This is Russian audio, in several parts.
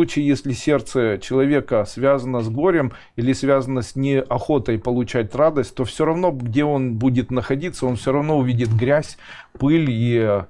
случае, если сердце человека связано с горем или связано с неохотой получать радость, то все равно, где он будет находиться, он все равно увидит грязь, пыль и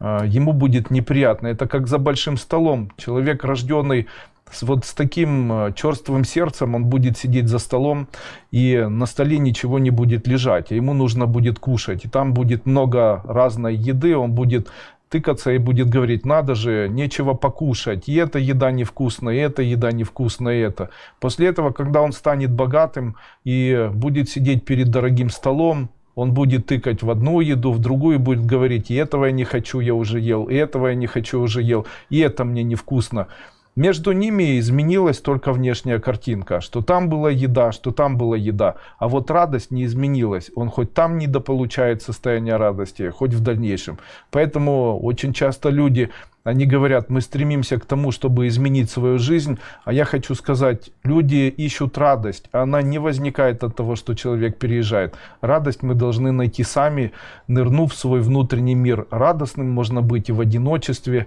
э, ему будет неприятно. Это как за большим столом. Человек, рожденный с, вот с таким э, черствым сердцем, он будет сидеть за столом, и на столе ничего не будет лежать, а ему нужно будет кушать. И там будет много разной еды, он будет тыкаться и будет говорить, надо же, нечего покушать, и эта еда невкусная, и эта еда невкусная, и это. После этого, когда он станет богатым и будет сидеть перед дорогим столом, он будет тыкать в одну еду, в другую будет говорить, и этого я не хочу, я уже ел, и этого я не хочу, уже ел, и это мне невкусно. Между ними изменилась только внешняя картинка, что там была еда, что там была еда, а вот радость не изменилась. Он хоть там недополучает состояние радости, хоть в дальнейшем. Поэтому очень часто люди, они говорят, мы стремимся к тому, чтобы изменить свою жизнь, а я хочу сказать, люди ищут радость, а она не возникает от того, что человек переезжает. Радость мы должны найти сами, нырнув в свой внутренний мир. Радостным можно быть и в одиночестве,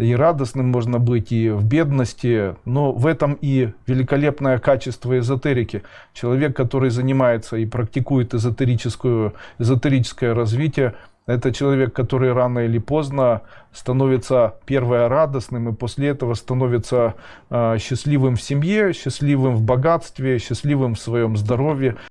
и радостным можно быть, и в бедности, но в этом и великолепное качество эзотерики. Человек, который занимается и практикует эзотерическую, эзотерическое развитие, это человек, который рано или поздно становится первое радостным и после этого становится э, счастливым в семье, счастливым в богатстве, счастливым в своем здоровье.